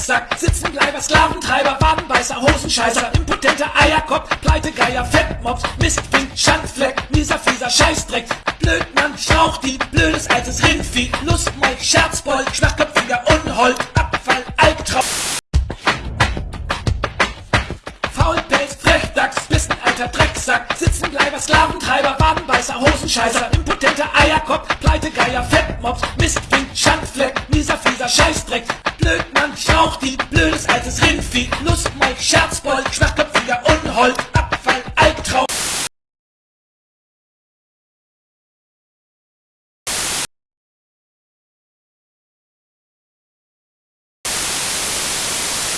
alter Drecksack, Sitzenbleiber, Sklaventreiber, Wadenbeißer, Hosenscheißer, impotenter Eierkopf, Pleitegeier, Fettmops, Mistfink, Schandfleck, mieser, fieser Scheißdreck, Blödmann, Schlauchdieb, blödes altes Rindvieh, Lustmoll, Scherzbold, schwachköpfiger Unhold, Abfall, Albtraum. Faulpelz, Frechdachs, Bissenalter Drecksack, Sitzenbleiber, Sklaventreiber, Wadenbeißer, Hosenscheißer, impotenter Eierkopf, Pleitegeier, Fettmops, Mistfink, Schandfleck, ich rauch die blödes altes Rindvieh, Lust, Lustmolch, Scherzbold, schwacher